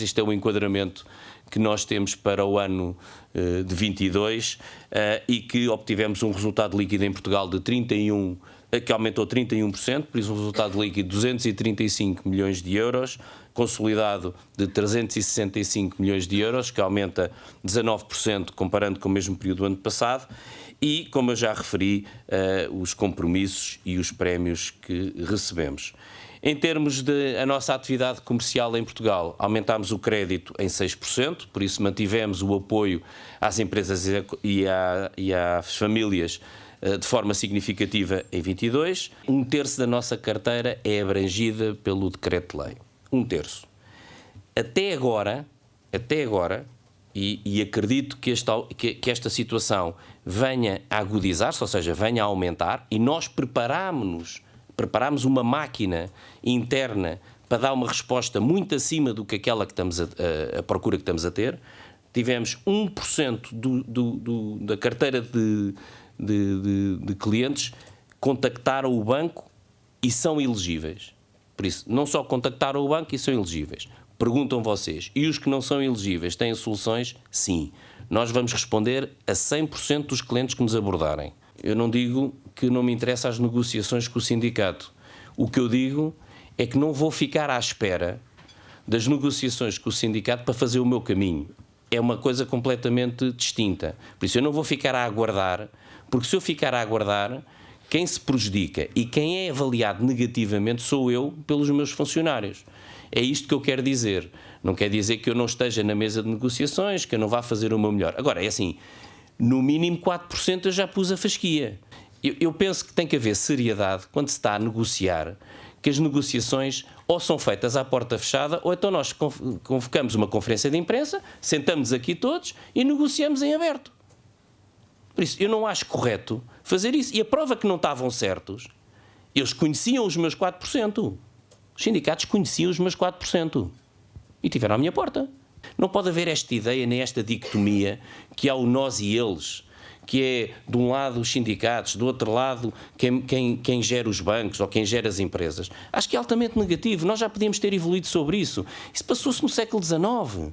isto é o enquadramento que nós temos para o ano uh, de 22 uh, e que obtivemos um resultado líquido em Portugal de 31 que aumentou 31%, por isso um resultado líquido de 235 milhões de euros, consolidado de 365 milhões de euros, que aumenta 19% comparando com o mesmo período do ano passado, e, como eu já referi, uh, os compromissos e os prémios que recebemos. Em termos de a nossa atividade comercial em Portugal, aumentámos o crédito em 6%, por isso mantivemos o apoio às empresas e, a, e às famílias de forma significativa em 22. Um terço da nossa carteira é abrangida pelo decreto-lei. Um terço. Até agora, até agora, e, e acredito que esta, que, que esta situação venha a agudizar-se, ou seja, venha a aumentar, e nós preparámos-nos, preparámos uma máquina interna para dar uma resposta muito acima do que aquela que estamos a, a, a procura que estamos a ter. Tivemos 1% do, do, do, da carteira de, de, de, de clientes contactaram o banco e são elegíveis. Por isso, não só contactaram o banco e são elegíveis. Perguntam vocês, e os que não são elegíveis têm soluções? Sim. Nós vamos responder a 100% dos clientes que nos abordarem. Eu não digo que não me interessa as negociações com o sindicato. O que eu digo é que não vou ficar à espera das negociações com o sindicato para fazer o meu caminho. É uma coisa completamente distinta. Por isso eu não vou ficar a aguardar, porque se eu ficar a aguardar, quem se prejudica e quem é avaliado negativamente sou eu pelos meus funcionários. É isto que eu quero dizer. Não quer dizer que eu não esteja na mesa de negociações, que eu não vá fazer o meu melhor. Agora, é assim, no mínimo 4% eu já pus a fasquia. Eu, eu penso que tem que haver seriedade quando se está a negociar, que as negociações ou são feitas à porta fechada, ou então nós convocamos uma conferência de imprensa, sentamos aqui todos e negociamos em aberto. Por isso, eu não acho correto fazer isso. E a prova que não estavam certos, eles conheciam os meus 4%. Os sindicatos conheciam os meus 4% e tiveram à minha porta. Não pode haver esta ideia nem esta dicotomia que há o nós e eles, que é de um lado os sindicatos, do outro lado quem, quem, quem gera os bancos ou quem gera as empresas. Acho que é altamente negativo. Nós já podíamos ter evoluído sobre isso. Isso passou-se no século XIX.